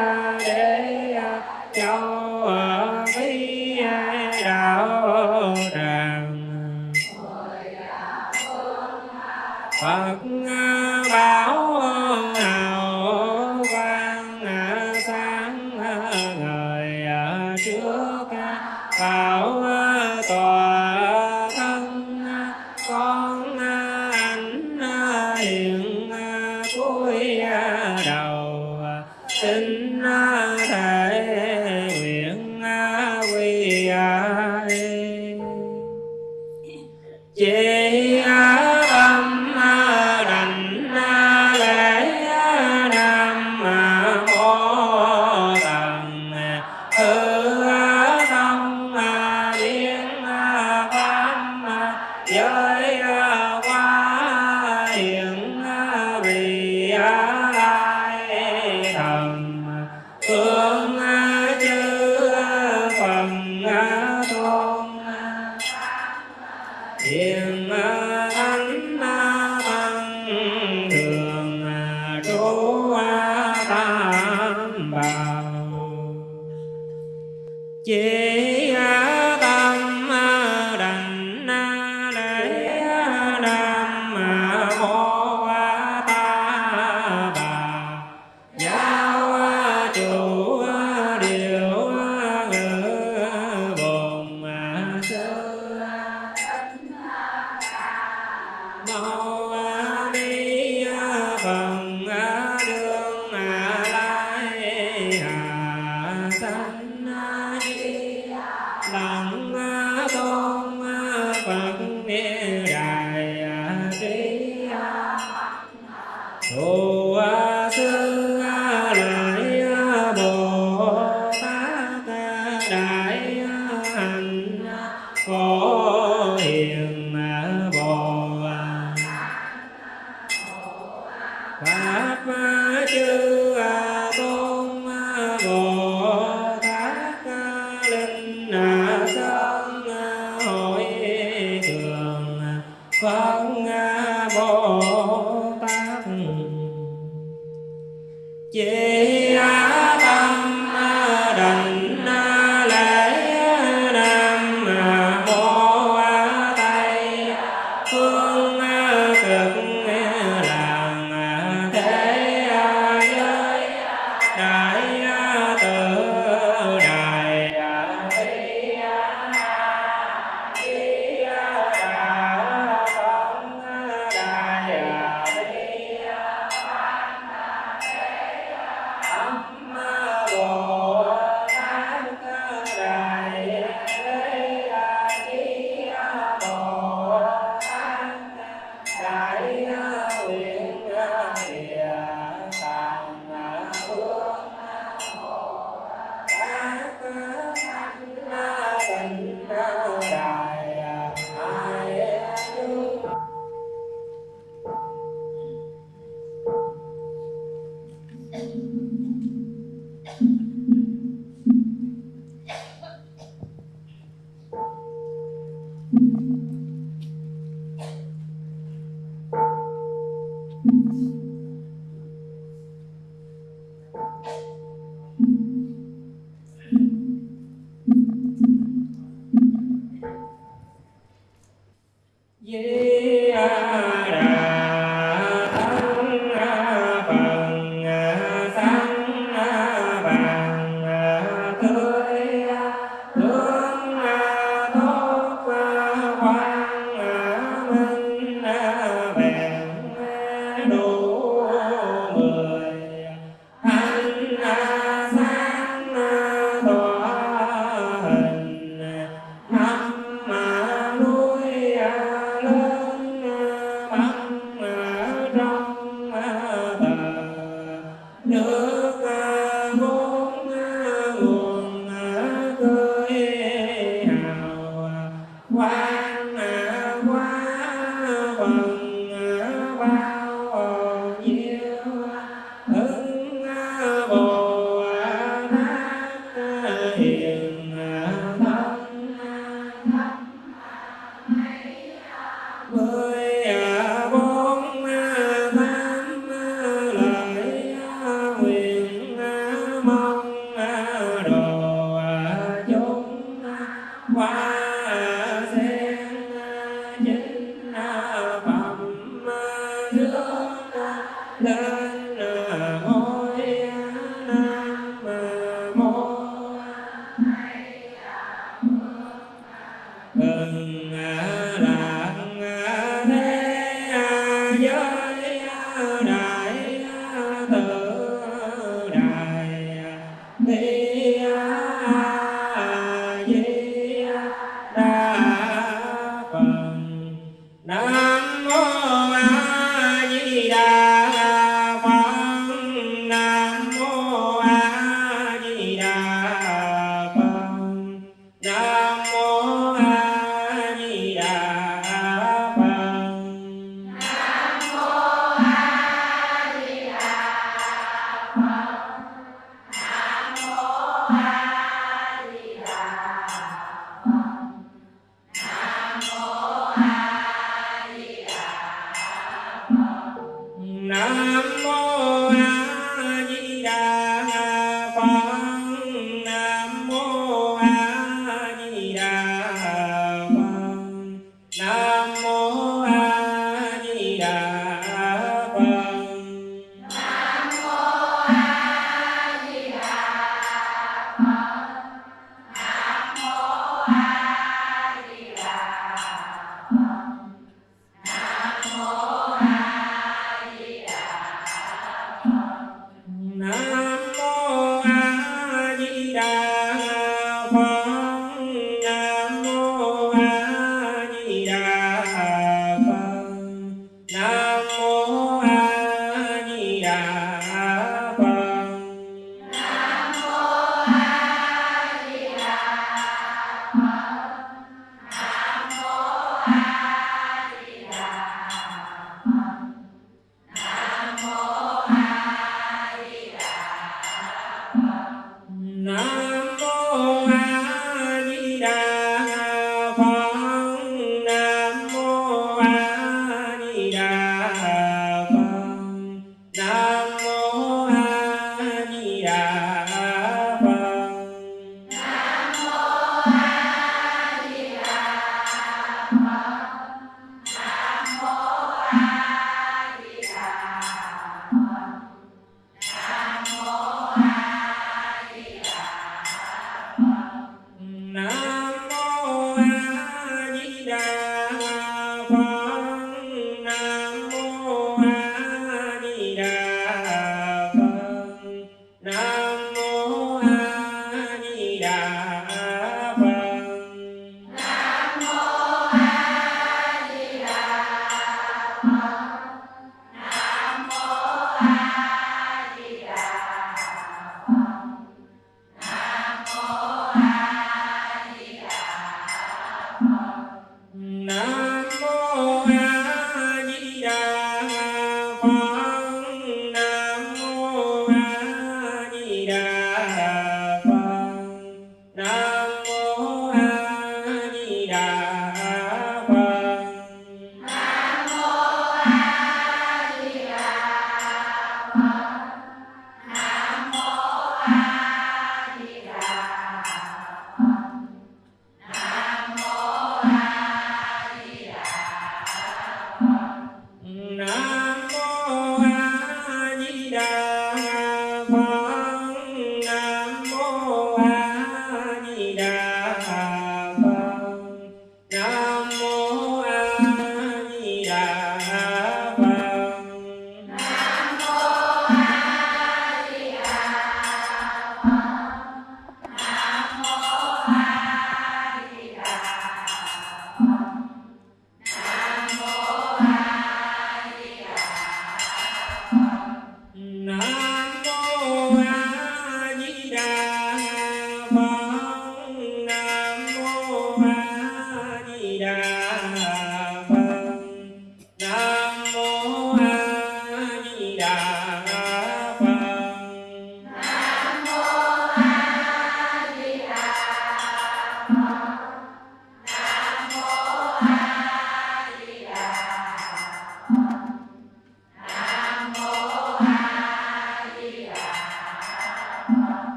Hare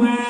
Nam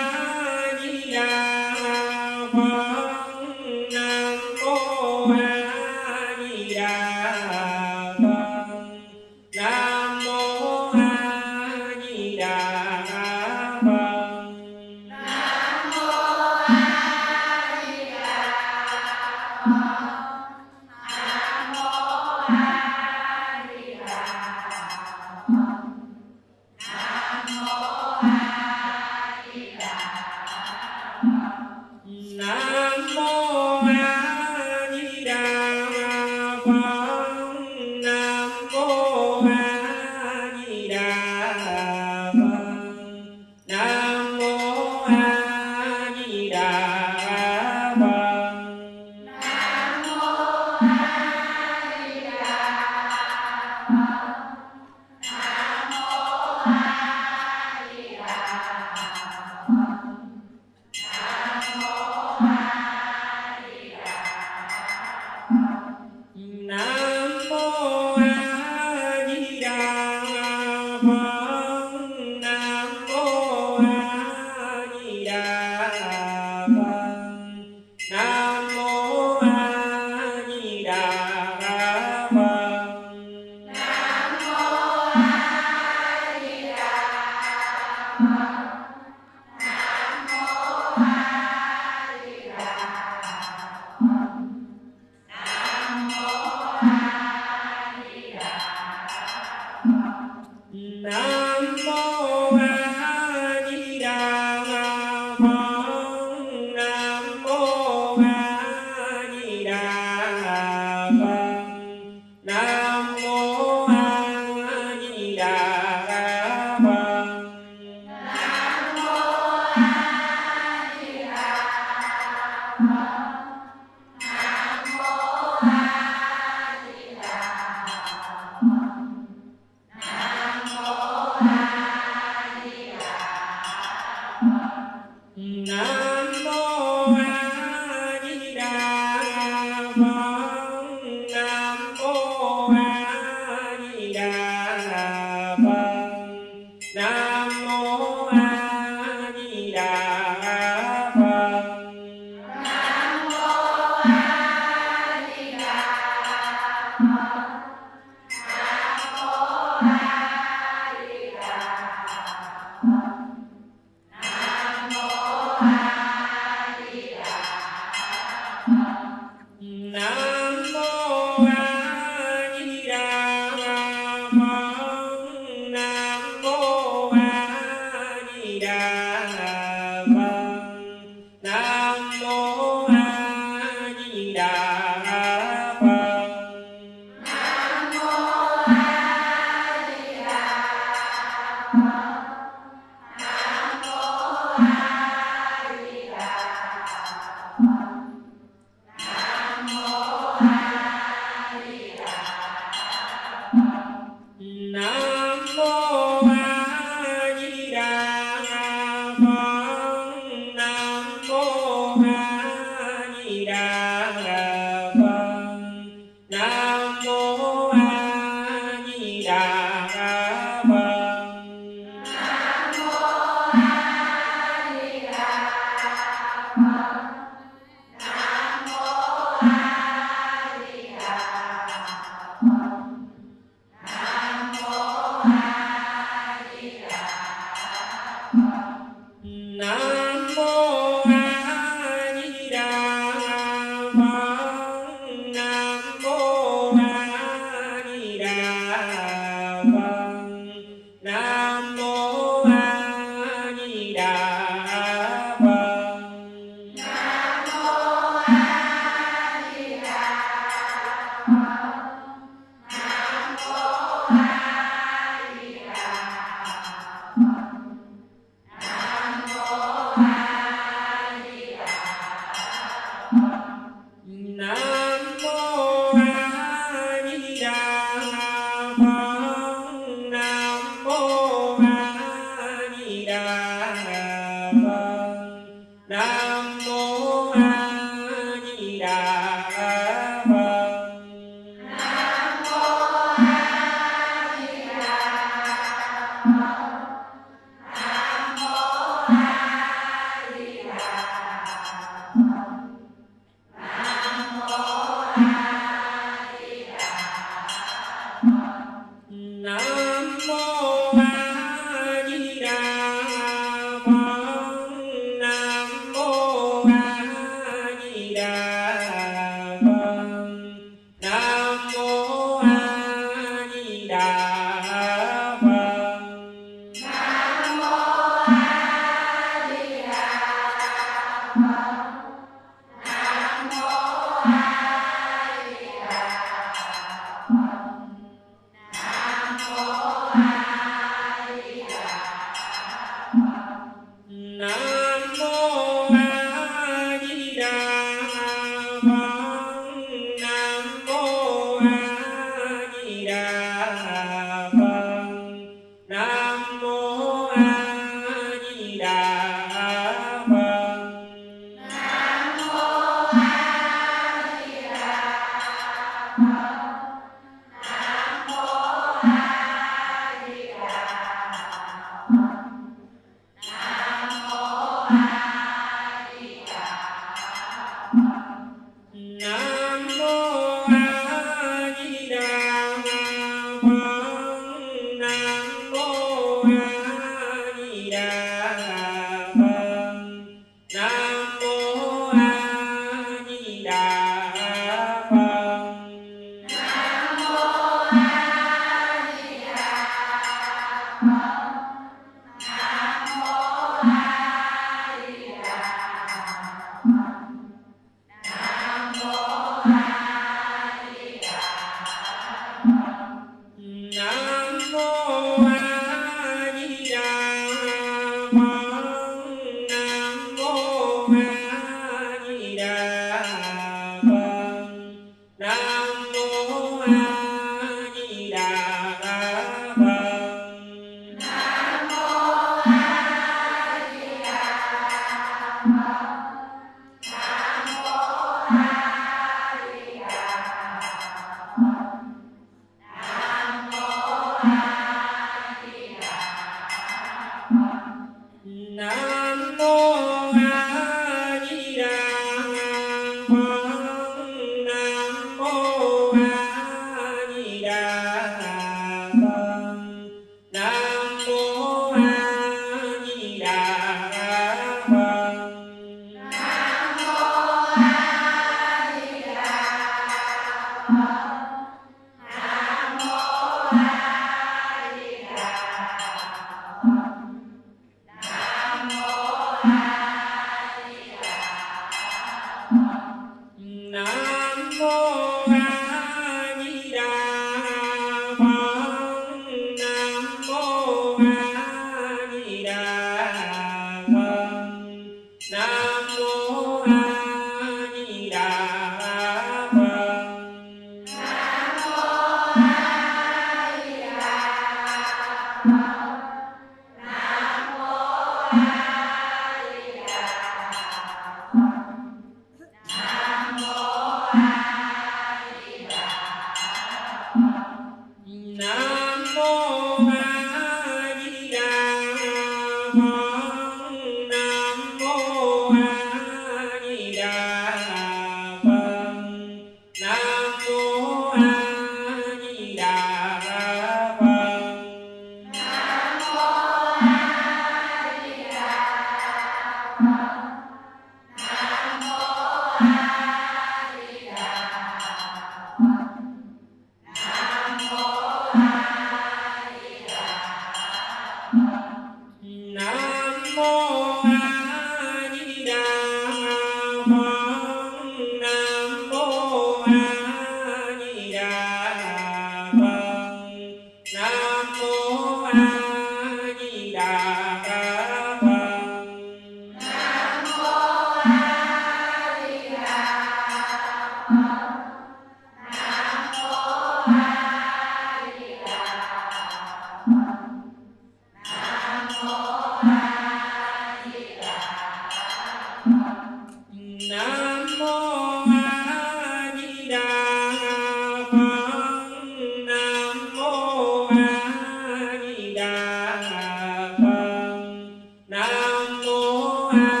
out.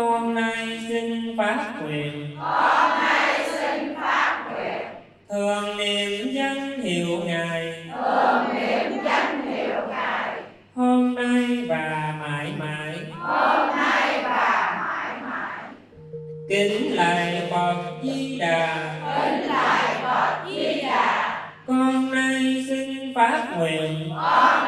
Con nay xin phát nguyện. Con nay xin phát nguyện. Thường niệm danh hiệu ngài. Thường niệm danh hiệu ngài hôm nay và mãi mãi. Hôm nay và mãi mãi kính lạy phật di đà. Kính lạy phật di đà con nay xin phát nguyện. con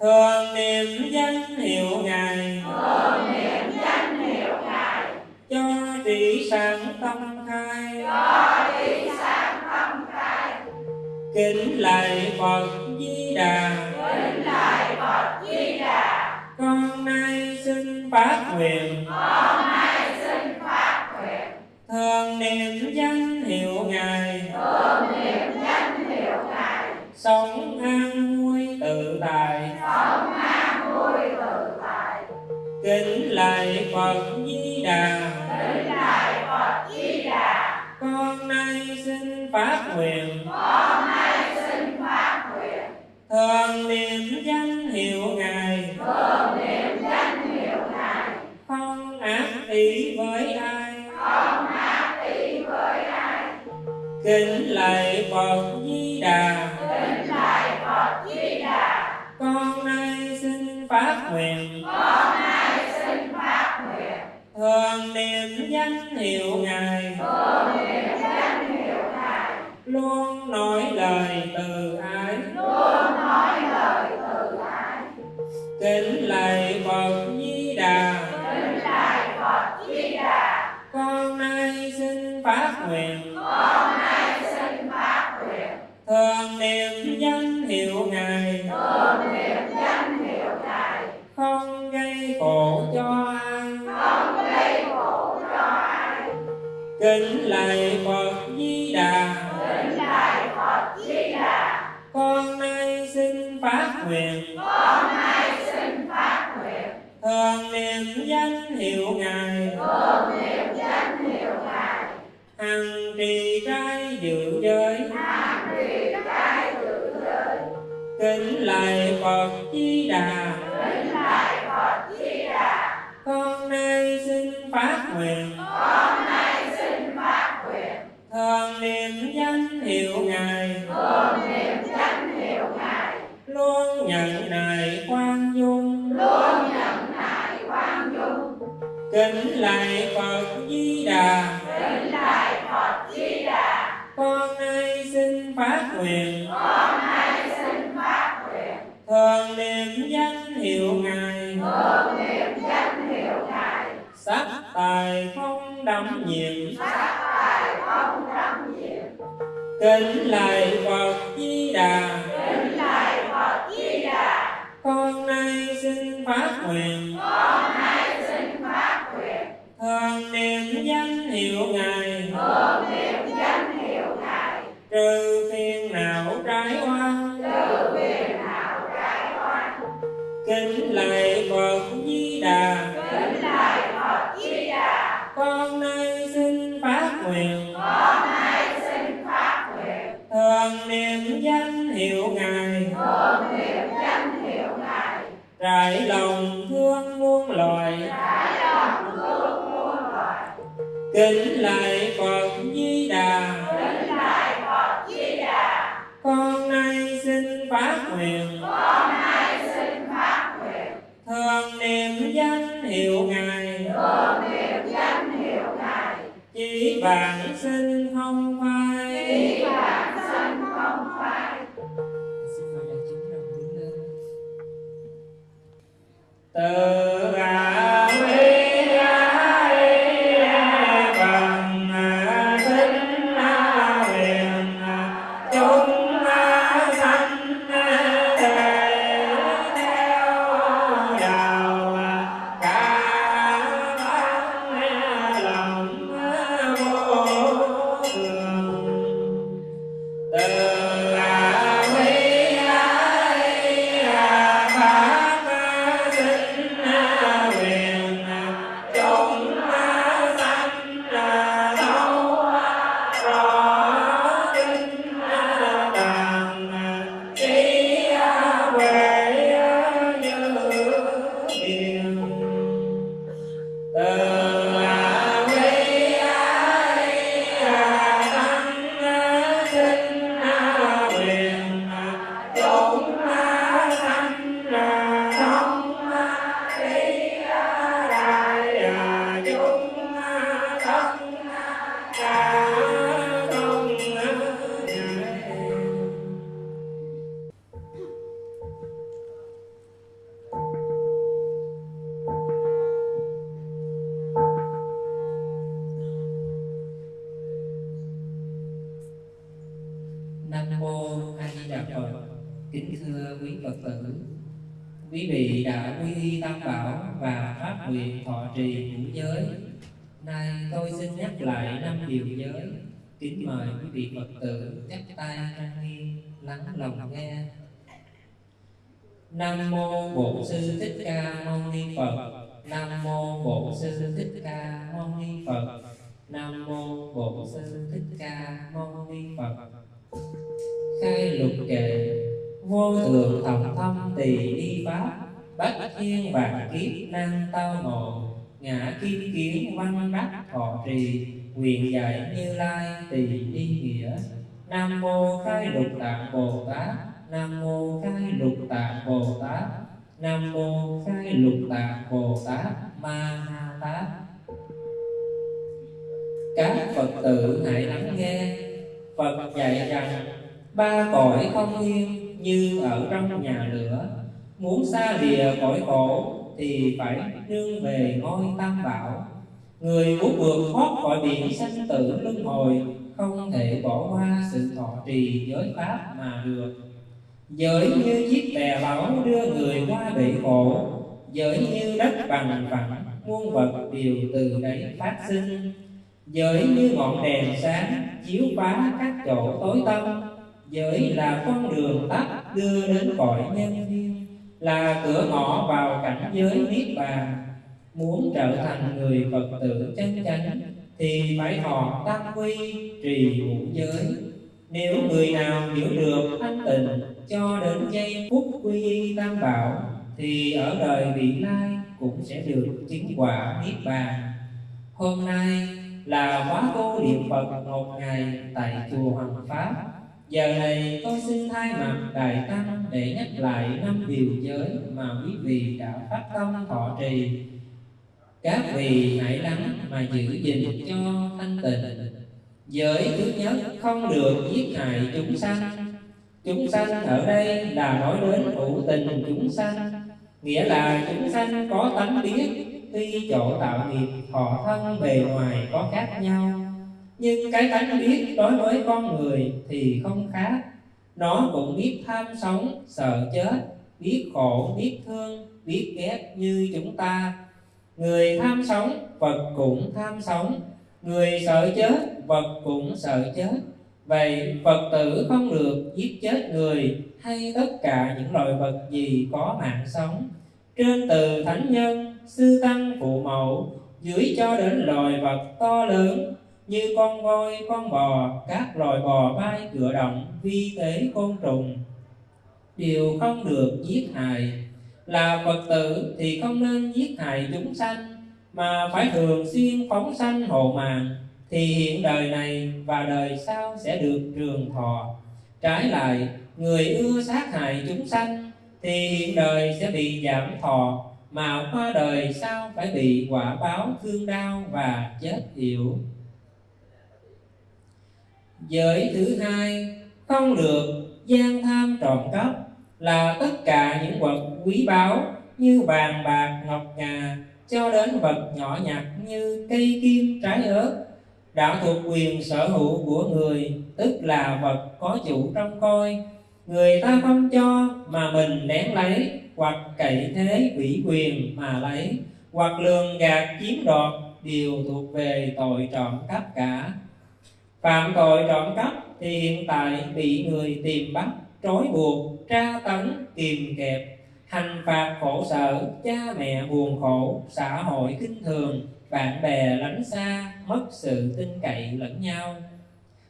thường niệm danh hiệu ngài. Thường niệm danh hiệu ngài cho trí sáng tâm khai. Cho trí sáng tâm khai kính lạy phật di đà. Kính lạy phật di đà con nay xin phát nguyện. Con nay xin phát nguyện thường niệm danh hiệu ngài. thường niệm sống an vui tự tại sống an vui tự tại kính lạy phật di đà. Kính lạy phật di đà. Con nay xin phát nguyện. Con nay xin phát nguyện. Thường niệm danh hiệu ngài. Thường niệm danh hiệu ngài. Không ác ý với ai. Không ác ý với ai. Kính lạy phật di đà kính lạy phật di đà con nay xin phát nguyện. Con nay xin phát nguyện thường niệm danh hiệu ngài. Thường niệm danh hiệu ngài luôn nói lời từ ái. Luôn nói lời từ ái kính lạy phật di đà. Kính lạy phật di đà con nay xin phát nguyện. con nay thường niệm danh hiệu ngài. Thường niệm danh hiệu ngài. Không gây khổ cho ai. Không gây khổ cho ai. Kính lạy phật di đà. Kính lạy phật di đà. Con nay xin phát nguyện. Con nay xin phát nguyện. Thường niệm danh hiệu ngài. Thường niệm danh hiệu ngài. Hằng trì trai dự giới hàng trì trai tự giới kính lạy phật di đà. Kính lạy phật di đà. Con nay xin phát nguyện. Con nay xin phát nguyện. Thường niệm danh hiệu ngài. Thường niệm danh hiệu ngài. Luôn nhận nài khoan dung. Luôn nhận nại quan dung. Kính lạy phật di đà. Kính lạy phật di đà. Con nay xin phát nguyện. Con thường niệm danh hiệu ngài. Thường niệm danh hiệu ngài. Sắc tài không đắm nhiễm. Sát tài không đắm nhiễm. Kính lạy phật di đà. Kính lạy phật di đà. Con nay xin phát nguyện. Con nay xin phát nguyện. Thường niệm danh hiệu ngài. Thường niệm danh hiệu ngài. Trừ phiền não trái oan trừ phiền não trái oan kính lạy phật di đà. Kính lạy phật di đà. Con nay xin phát nguyện. Con nay xin phát nguyện. Thường niệm danh hiệu ngài. Thường niệm danh hiệu ngài. Trải lòng thương muôn loài. Trải lòng thương muôn loài. Kính lạy phật di đà. Kính lạy phật di đà. Con nay xin phát nguyện. Con nay thường niệm danh hiệu ngài. Thường niệm danh hiệu ngài. Chỉ bản sinh không phai. Chỉ bản thân không phải từ a lòng nghe. Nam mô Bổn sư Thích Ca Mâu Ni Phật. Nam mô Bổn sư Thích Ca Mâu Ni Phật. Nam mô Bổn sư Thích Ca Mâu Ni Phật. Khai lục kệ vô thường thầm thâm tỳ đi pháp bách thiên vạn kiếp năng tao ngộ ngã kim kiến văn đắc thọ trì quyền dạy như lai tỳ đi nghĩa nam mô khai lục tạng bồ tát. Nam mô khai lục tạng bồ tát. Nam mô khai lục tạng bồ tát. Ma ha tát. Các phật tử hãy lắng nghe. Phật dạy rằng, ba cõi không yên như ở trong nhà lửa. Muốn xa lìa cõi khổ thì phải nương về ngôi tam bảo. Người muốn vượt thoát khỏi biển sanh tử luân hồi không thể bỏ qua sự thọ trì giới pháp mà được. Giới như chiếc bè báu đưa người qua bể khổ giới như đất bằng phẳng muôn vật đều từ đấy phát sinh. Giới như ngọn đèn sáng chiếu phá các chỗ tối tăm giới là con đường tắt đưa đến cõi nhân thiên là cửa ngõ vào cảnh giới niết bàn muốn trở thành người phật tử chân chánh thì phải thọ tam quy trì ngũ giới. Nếu người nào hiểu được thanh tịnh cho đến giây phút quy y tam bảo, thì ở đời vị lai cũng sẽ được chứng quả niết bàn. Hôm nay là khóa tu niệm phật một ngày tại chùa hoàng pháp. Giờ này tôi xin thay mặt Đại Tăng để nhắc lại năm điều giới mà quý vị đã phát tâm thọ trì. Các vị hãy lắng mà giữ gìn cho thanh tịnh. Giới thứ nhất không được giết hại chúng sanh. Chúng sanh ở đây là nói đến hữu tình chúng sanh, nghĩa là chúng sanh có tánh biết, tuy chỗ tạo nghiệp thọ thân bề ngoài có khác nhau nhưng cái tánh biết đối với con người thì không khác nó cũng biết tham sống sợ chết biết khổ biết thương biết ghét như chúng ta người tham sống vật cũng tham sống. Người sợ chết vật cũng sợ chết. Vậy phật tử không được giết chết người hay tất cả những loài vật gì có mạng sống. Trên từ thánh nhân, sư tăng phụ mẫu, dưới cho đến loài vật to lớn, như con voi, con bò, các loài bò bay cửa động, vi tế côn trùng, đều không được giết hại là phật tử thì không nên giết hại chúng sanh, mà phải thường xuyên phóng sanh hộ mạng. Thì hiện đời này và đời sau sẽ được trường thọ. Trái lại, người ưa sát hại chúng sanh thì hiện đời sẽ bị giảm thọ, mà qua đời sau phải bị quả báo thương đau và chết yểu. Giới thứ hai, không được gian tham trộm cắp là tất cả những vật quý báu như vàng bạc, ngọc ngà, cho đến vật nhỏ nhặt như cây kim, trái ớt. Đã thuộc quyền sở hữu của người, tức là vật có chủ trong coi. Người ta không cho mà mình lén lấy, hoặc cậy thế ủy quyền mà lấy, hoặc lường gạt chiếm đoạt đều thuộc về tội trộm cắp cả. Phạm tội trộm cắp thì hiện tại bị người tìm bắt trói buộc tra tấn kìm kẹp. Hành phạt khổ sở, cha mẹ buồn khổ. Xã hội kinh thường, bạn bè lánh xa, mất sự tin cậy lẫn nhau.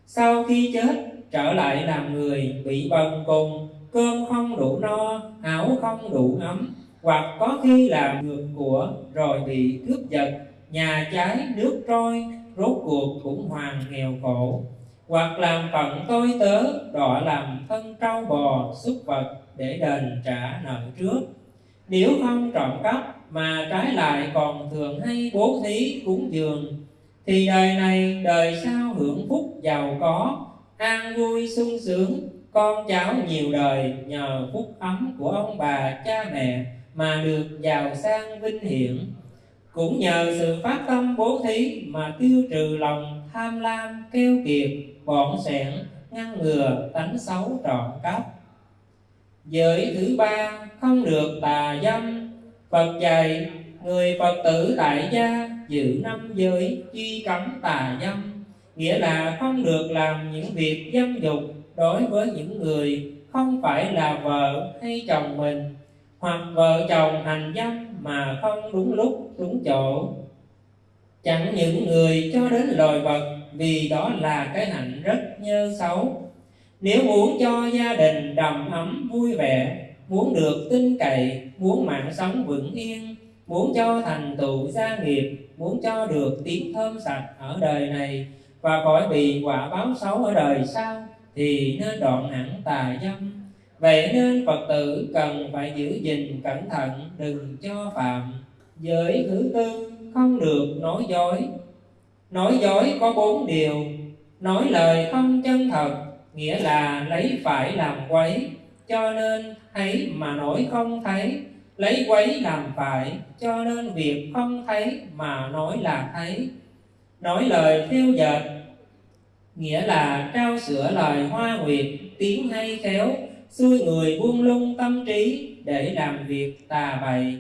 Sau khi chết, trở lại làm người, bị bần cùng. Cơm không đủ no, áo không đủ ấm hoặc có khi làm ngược của, rồi bị cướp giật. Nhà cháy nước trôi, rốt cuộc cũng hoàn nghèo khổ hoặc làm phận tôi tớ, đọa làm thân trâu bò, xúc vật để đền trả nợ trước. Nếu không trộm cắp mà trái lại còn thường hay bố thí cúng dường, thì đời này đời sau hưởng phúc giàu có, an vui sung sướng. Con cháu nhiều đời nhờ phúc ấm của ông bà cha mẹ mà được giàu sang vinh hiển. Cũng nhờ sự phát tâm bố thí mà tiêu trừ lòng tham lam keo kiệt bỏn sẻn ngăn ngừa tánh xấu trọn cắp. Giới thứ ba, không được tà dâm. Phật dạy, người Phật tử tại gia giữ năm giới truy cấm tà dâm. Nghĩa là không được làm những việc dâm dục đối với những người không phải là vợ hay chồng mình, hoặc vợ chồng hành dâm mà không đúng lúc, đúng chỗ. Chẳng những người cho đến loài vật vì đó là cái hạnh rất nhơ xấu. Nếu muốn cho gia đình đầm ấm vui vẻ, muốn được tin cậy, muốn mạng sống vững yên, muốn cho thành tựu gia nghiệp, muốn cho được tiếng thơm sạch ở đời này và khỏi bị quả báo xấu ở đời sau, thì nên đoạn hẳn tà dâm. Vậy nên phật tử cần phải giữ gìn cẩn thận, đừng cho phạm. Giới thứ tư, không được nói dối nói dối có bốn điều. Nói lời không chân thật, nghĩa là lấy phải làm quấy. Cho nên thấy mà nói không thấy, lấy quấy làm phải. Cho nên việc không thấy mà nói là thấy. Nói lời theo dệt, nghĩa là trao sửa lời hoa nguyệt, tiếng hay khéo, xui người buông lung tâm trí để làm việc tà bậy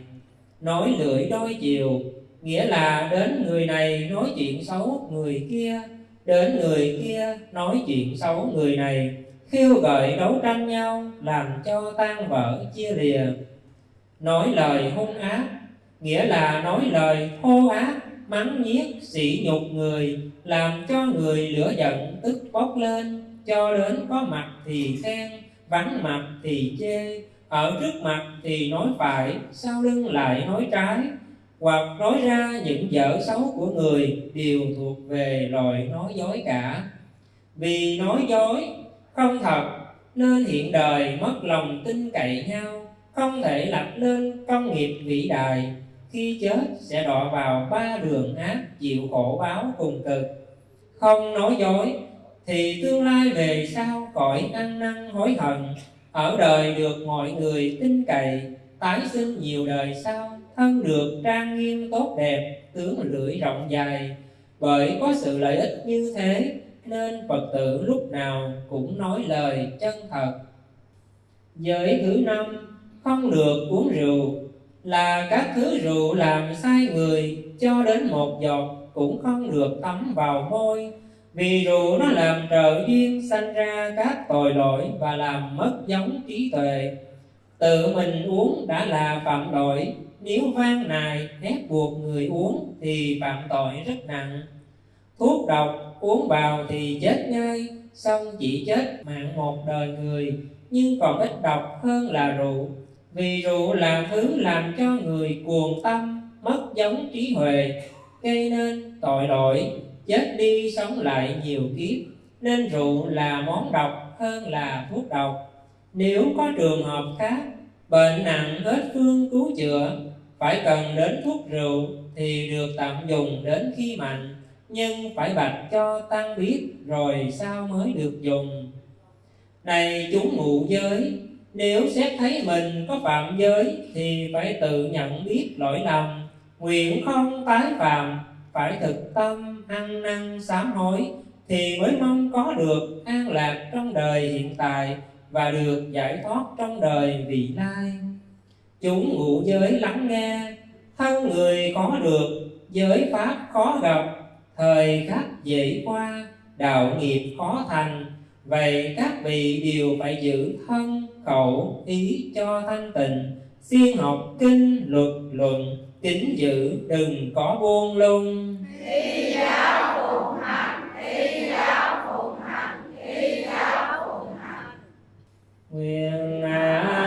nói lưỡi đôi chiều nghĩa là đến người này nói chuyện xấu người kia, đến người kia nói chuyện xấu người này. Khiêu gợi đấu tranh nhau, làm cho tan vỡ chia lìa. Nói lời hung ác, nghĩa là nói lời thô ác, mắng nhiếc, sỉ nhục người, làm cho người lửa giận, tức bốc lên. Cho đến có mặt thì khen, vắng mặt thì chê, ở trước mặt thì nói phải, sau lưng lại nói trái hoặc nói ra những dở xấu của người đều thuộc về loài nói dối cả. Vì nói dối, không thật, nên hiện đời mất lòng tin cậy nhau, không thể lập nên công nghiệp vĩ đại. Khi chết, sẽ đọa vào ba đường ác chịu khổ báo cùng cực. Không nói dối, thì tương lai về sau cõi ăn năn hối hận, ở đời được mọi người tin cậy, tái sinh nhiều đời sau thân được trang nghiêm tốt đẹp, tướng lưỡi rộng dài. Bởi có sự lợi ích như thế, nên phật tử lúc nào cũng nói lời chân thật. Giới thứ năm, không được uống rượu. Là các thứ rượu làm sai người, cho đến một giọt cũng không được tắm vào môi. Vì rượu nó làm trợ duyên sanh ra các tội lỗi và làm mất giống trí tuệ. Tự mình uống đã là phạm tội nếu van nài ép buộc người uống thì phạm tội rất nặng. Thuốc độc uống vào thì chết ngay, xong chỉ chết mạng một đời người, nhưng còn ít độc hơn là rượu. Vì rượu là thứ làm cho người cuồng tâm, mất giống trí huệ, gây nên tội lỗi, chết đi sống lại nhiều kiếp. Nên rượu là món độc hơn là thuốc độc. Nếu có trường hợp khác, bệnh nặng hết phương cứu chữa phải cần đến thuốc rượu thì được tạm dùng đến khi mạnh, nhưng phải bạch cho tăng biết rồi sao mới được dùng. Này chúng ngụ giới, nếu xét thấy mình có phạm giới thì phải tự nhận biết lỗi lầm, nguyện không tái phạm, phải thực tâm ăn năn sám hối thì mới mong có được an lạc trong đời hiện tại và được giải thoát trong đời vị lai chúng ngụ giới lắng nghe thân người có được giới pháp khó gặp. Thời khắc dễ qua đạo nghiệp khó thành. Vậy các vị đều phải giữ thân khẩu ý cho thanh tịnh. Siêng học kinh luật luận kính giữ đừng có buông lung. Y giáo phụng hành y giáo phụng hành y giáo phụng hành. Nguyện à